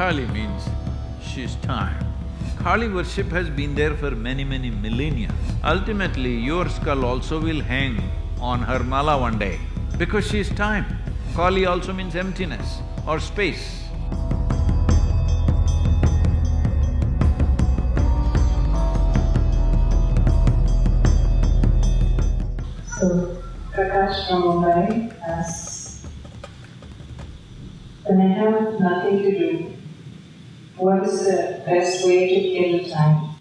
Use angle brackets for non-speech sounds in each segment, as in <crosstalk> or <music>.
Kali means she's time. Kali worship has been there for many, many millennia. Ultimately, your skull also will hang on her mala one day because she's time. Kali also means emptiness or space. So, Prakash from Mumbai asks, when I have nothing to do, what is the best way to kill time?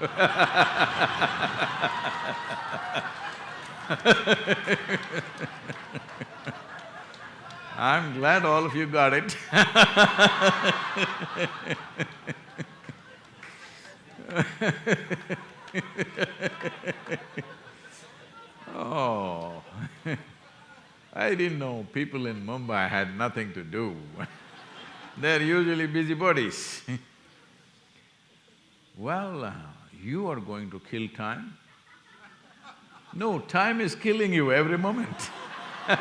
<laughs> I'm glad all of you got it <laughs> Oh, <laughs> I didn't know people in Mumbai had nothing to do They're usually busybodies <laughs> Well, uh, you are going to kill time? No, time is killing you every moment <laughs>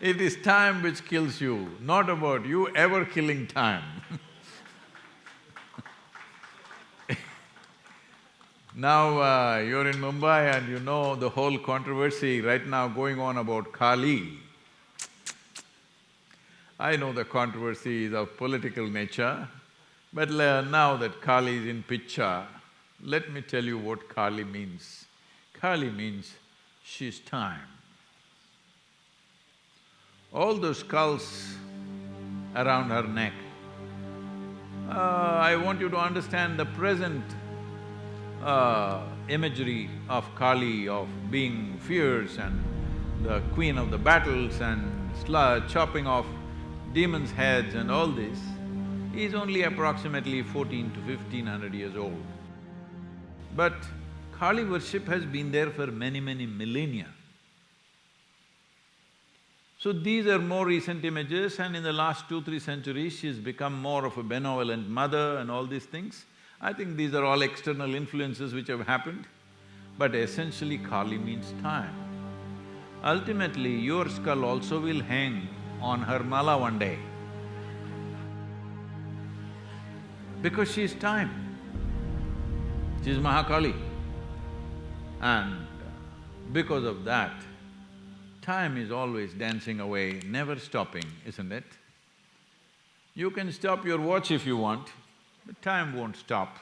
It is time which kills you, not about you ever killing time <laughs> Now, uh, you're in Mumbai and you know the whole controversy right now going on about Kali. I know the controversy is of political nature, but now that Kali is in picture, let me tell you what Kali means. Kali means she's time. All those skulls around her neck, uh, I want you to understand the present uh, imagery of Kali, of being fierce and the queen of the battles and chopping off demons' heads and all this, is only approximately fourteen to fifteen hundred years old. But Kali worship has been there for many, many millennia. So these are more recent images and in the last two, three centuries, she's become more of a benevolent mother and all these things. I think these are all external influences which have happened, but essentially Kali means time. Ultimately, your skull also will hang on her mala one day because she is time. She is Mahakali. And uh, because of that, time is always dancing away, never stopping, isn't it? You can stop your watch if you want, but time won't stop.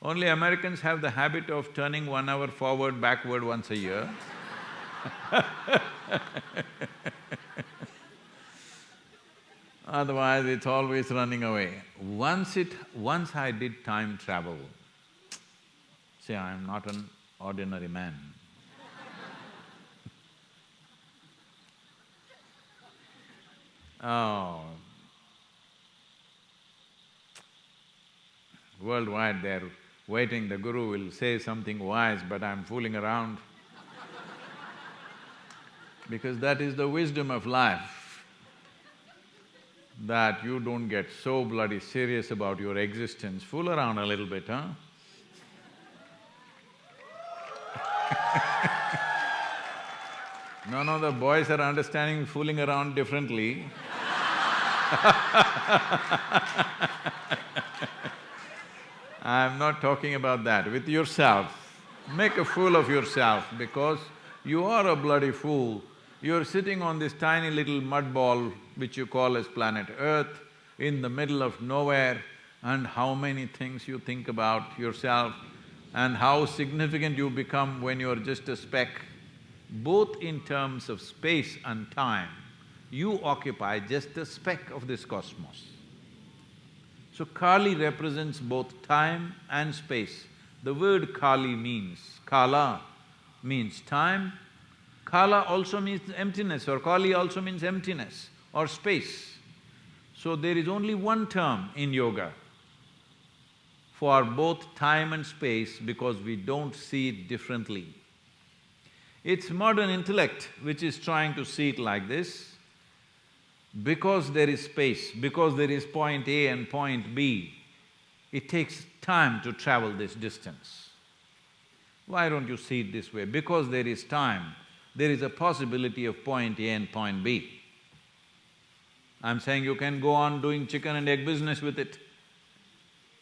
Only Americans have the habit of turning one hour forward, backward once a year <laughs> Otherwise, it's always running away. Once it… once I did time travel, see, I'm not an ordinary man. oh, Worldwide they're waiting, the guru will say something wise, but I'm fooling around. because that is the wisdom of life, that you don't get so bloody serious about your existence, fool around a little bit, huh? <laughs> no, no, the boys are understanding fooling around differently <laughs> I'm not talking about that, with yourself. Make a fool of yourself because you are a bloody fool. You're sitting on this tiny little mud ball which you call as planet Earth in the middle of nowhere and how many things you think about yourself and how significant you become when you're just a speck. Both in terms of space and time, you occupy just a speck of this cosmos. So Kali represents both time and space. The word Kali means… Kala means time, Kala also means emptiness or Kali also means emptiness or space. So there is only one term in yoga for both time and space because we don't see it differently. It's modern intellect which is trying to see it like this, because there is space, because there is point A and point B, it takes time to travel this distance. Why don't you see it this way? Because there is time, there is a possibility of point A and point B. I'm saying you can go on doing chicken and egg business with it.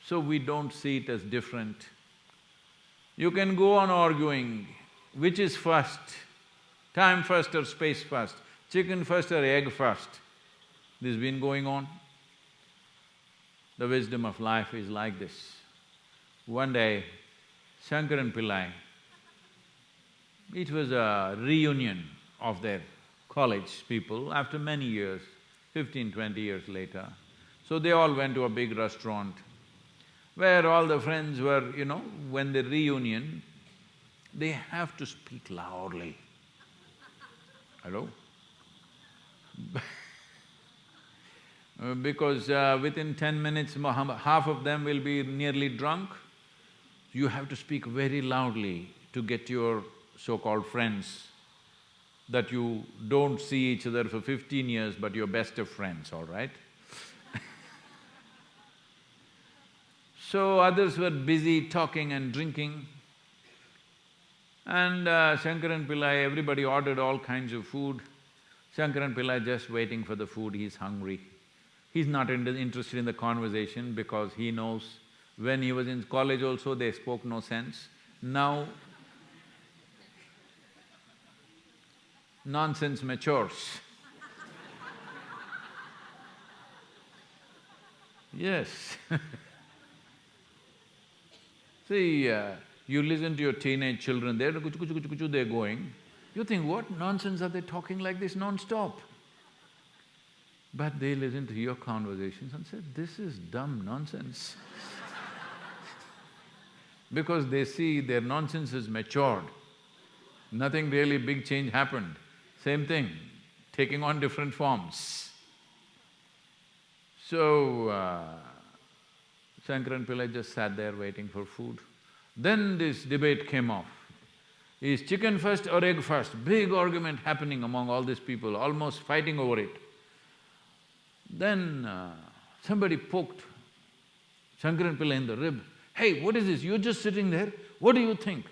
So we don't see it as different. You can go on arguing which is first, time first or space first, chicken first or egg first. This has been going on. The wisdom of life is like this. One day, Shankaran Pillai, it was a reunion of their college people after many years, fifteen, twenty years later. So they all went to a big restaurant where all the friends were, you know, when they reunion, they have to speak loudly. Hello? <laughs> Because uh, within ten minutes, half of them will be nearly drunk. You have to speak very loudly to get your so-called friends that you don't see each other for fifteen years, but you're best of friends, all right? <laughs> so others were busy talking and drinking. And uh, Shankaran Pillai, everybody ordered all kinds of food. Shankaran Pillai just waiting for the food, he's hungry. He's not in interested in the conversation because he knows when he was in college also they spoke no sense. Now, nonsense matures. yes <laughs> See, uh, you listen to your teenage children, they're kuchu kuchu kuchu kuchu, they're going. You think, what nonsense are they talking like this non-stop? But they listen to your conversations and say, this is dumb nonsense <laughs> because they see their nonsense has matured. Nothing really big change happened. Same thing, taking on different forms. So, uh, Shankaran Pillai just sat there waiting for food. Then this debate came off. Is chicken first or egg first? Big argument happening among all these people, almost fighting over it. Then uh, somebody poked Shankaran Pillai in the rib. Hey, what is this? You're just sitting there. What do you think?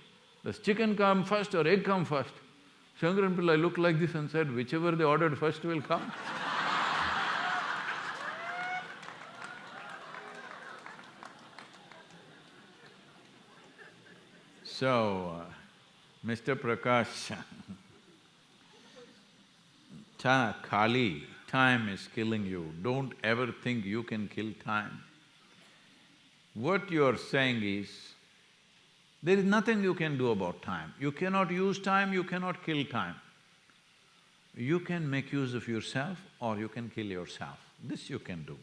Does chicken come first or egg come first? Shankaran Pillai looked like this and said, whichever they ordered first will come. <laughs> so, uh, Mr. Prakash, <laughs> Ta Kali, time is killing you. Don't ever think you can kill time. What you're saying is, there is nothing you can do about time. You cannot use time, you cannot kill time. You can make use of yourself or you can kill yourself. This you can do.